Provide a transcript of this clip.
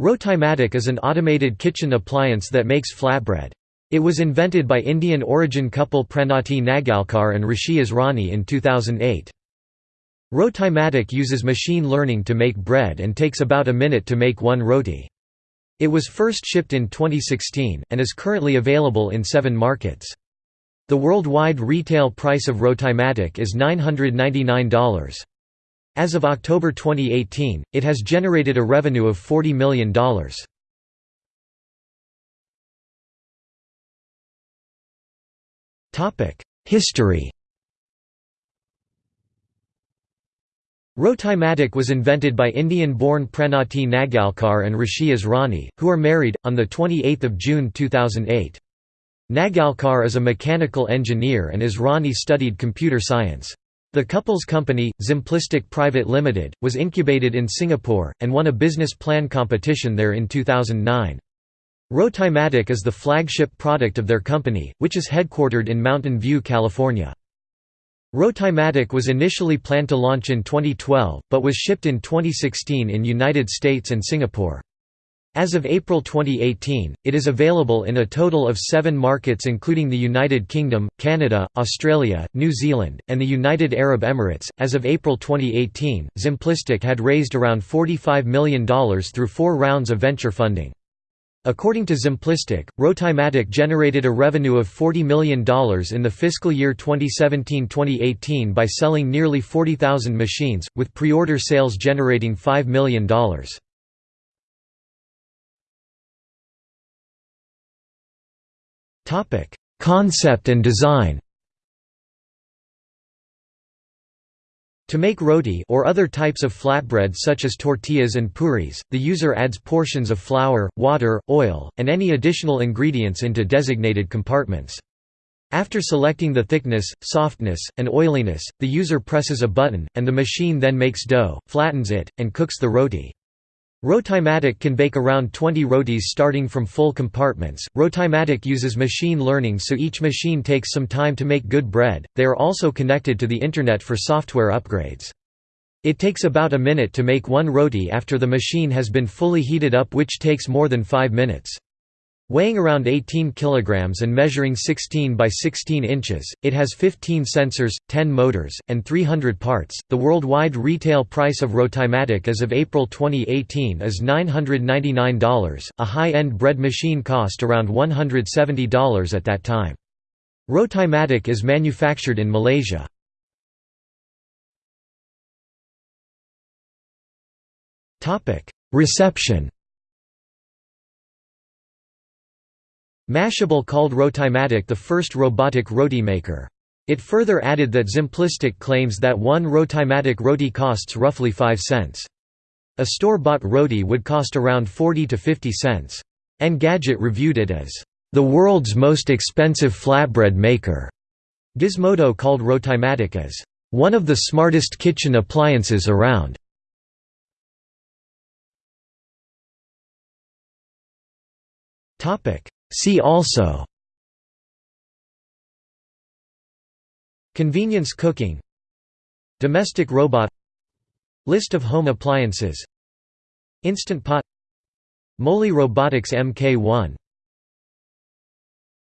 Rotimatic is an automated kitchen appliance that makes flatbread. It was invented by Indian origin couple Pranati Nagalkar and Rishi Asrani in 2008. Rotimatic uses machine learning to make bread and takes about a minute to make one roti. It was first shipped in 2016, and is currently available in seven markets. The worldwide retail price of Rotimatic is $999. As of October 2018, it has generated a revenue of $40 million. History Rotimatic was invented by Indian-born Pranati Nagalkar and Rishi Asrani, who are married, on 28 June 2008. Nagalkar is a mechanical engineer and Asrani studied computer science. The couple's company, Zimplistic Private Limited, was incubated in Singapore, and won a business plan competition there in 2009. Rotimatic is the flagship product of their company, which is headquartered in Mountain View, California. Rotimatic was initially planned to launch in 2012, but was shipped in 2016 in United States and Singapore. As of April 2018, it is available in a total of seven markets including the United Kingdom, Canada, Australia, New Zealand, and the United Arab Emirates. As of April 2018, Zimplistic had raised around $45 million through four rounds of venture funding. According to Zimplistic, Rotimatic generated a revenue of $40 million in the fiscal year 2017-2018 by selling nearly 40,000 machines, with pre-order sales generating $5 million. Topic: Concept and design. To make roti or other types of flatbread such as tortillas and puris, the user adds portions of flour, water, oil, and any additional ingredients into designated compartments. After selecting the thickness, softness, and oiliness, the user presses a button, and the machine then makes dough, flattens it, and cooks the roti. Rotimatic can bake around 20 rotis starting from full compartments. Rotimatic uses machine learning so each machine takes some time to make good bread. They are also connected to the internet for software upgrades. It takes about a minute to make one roti after the machine has been fully heated up which takes more than 5 minutes. Weighing around 18 kg and measuring 16 by 16 inches, it has 15 sensors, 10 motors, and 300 parts. The worldwide retail price of Rotimatic as of April 2018 is $999. A high-end bread machine cost around $170 at that time. Rotimatic is manufactured in Malaysia. Reception Mashable called Rotimatic the first robotic roti maker. It further added that Zimplistic claims that one Rotimatic roti costs roughly 5 cents. A store-bought roti would cost around 40 to 50 cents. Engadget reviewed it as, "...the world's most expensive flatbread maker." Gizmodo called Rotimatic as, "...one of the smartest kitchen appliances around." See also Convenience cooking Domestic robot List of home appliances Instant Pot Moley Robotics Mk1